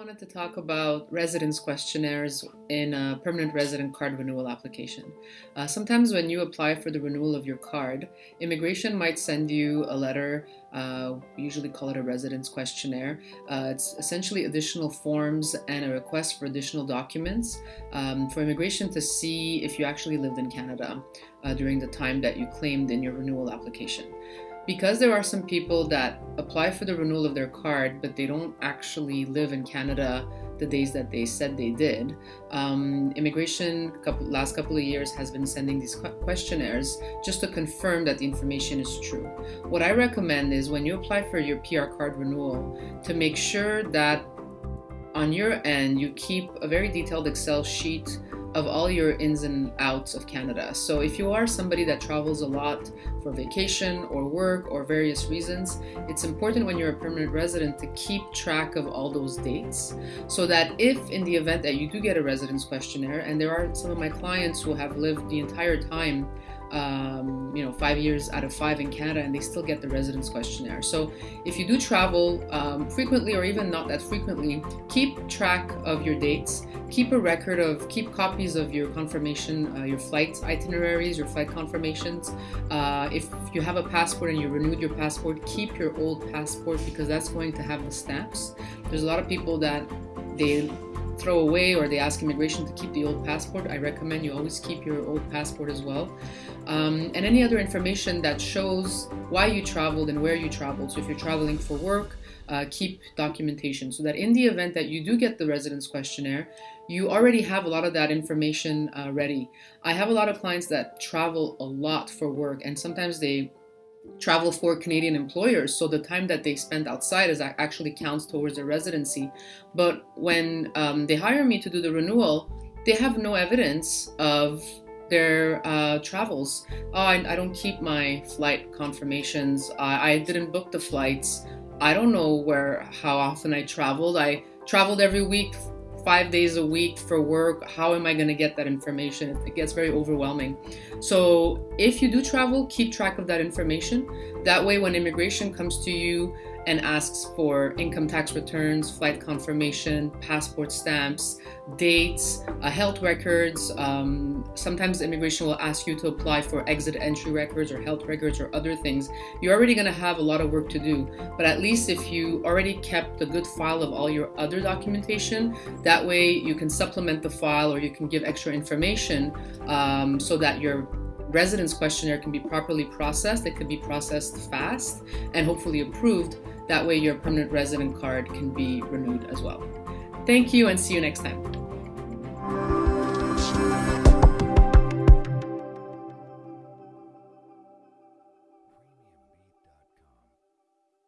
to talk about residence questionnaires in a permanent resident card renewal application. Uh, sometimes when you apply for the renewal of your card, immigration might send you a letter, uh, we usually call it a residence questionnaire. Uh, it's essentially additional forms and a request for additional documents um, for immigration to see if you actually lived in Canada uh, during the time that you claimed in your renewal application because there are some people that apply for the renewal of their card, but they don't actually live in Canada the days that they said they did. Um, immigration couple, last couple of years has been sending these questionnaires just to confirm that the information is true. What I recommend is when you apply for your PR card renewal to make sure that on your end you keep a very detailed Excel sheet of all your ins and outs of Canada. So if you are somebody that travels a lot for vacation or work or various reasons, it's important when you're a permanent resident to keep track of all those dates so that if in the event that you do get a residence questionnaire, and there are some of my clients who have lived the entire time um, you know, five years out of five in Canada and they still get the residence questionnaire. So if you do travel um, frequently or even not that frequently, keep track of your dates, keep a record of, keep copies of your confirmation, uh, your flight itineraries, your flight confirmations. Uh, if you have a passport and you renewed your passport, keep your old passport because that's going to have the stamps. There's a lot of people that they throw away or they ask immigration to keep the old passport, I recommend you always keep your old passport as well. Um, and any other information that shows why you traveled and where you traveled. So if you're traveling for work, uh, keep documentation so that in the event that you do get the residence questionnaire, you already have a lot of that information uh, ready. I have a lot of clients that travel a lot for work and sometimes they travel for Canadian employers. So the time that they spend outside is actually counts towards their residency. But when um, they hire me to do the renewal, they have no evidence of their uh, travels. Oh, I, I, don't keep my flight confirmations. I, I didn't book the flights. I don't know where, how often I traveled. I traveled every week five days a week for work, how am I going to get that information? It gets very overwhelming. So if you do travel, keep track of that information. That way, when immigration comes to you and asks for income tax returns, flight confirmation, passport stamps, dates, uh, health records. Um, sometimes immigration will ask you to apply for exit entry records or health records or other things. You're already going to have a lot of work to do, but at least if you already kept a good file of all your other documentation, that way you can supplement the file or you can give extra information um, so that your residence questionnaire can be properly processed. It can be processed fast and hopefully approved. That way your permanent resident card can be renewed as well. Thank you and see you next time.